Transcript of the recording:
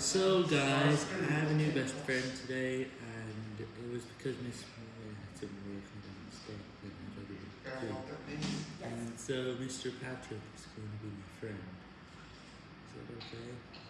So guys, I have a new best friend today, and it was because Miss Maria had some work and I mistake when I. And so Mr. Patrick is going to be my friend. Is that okay?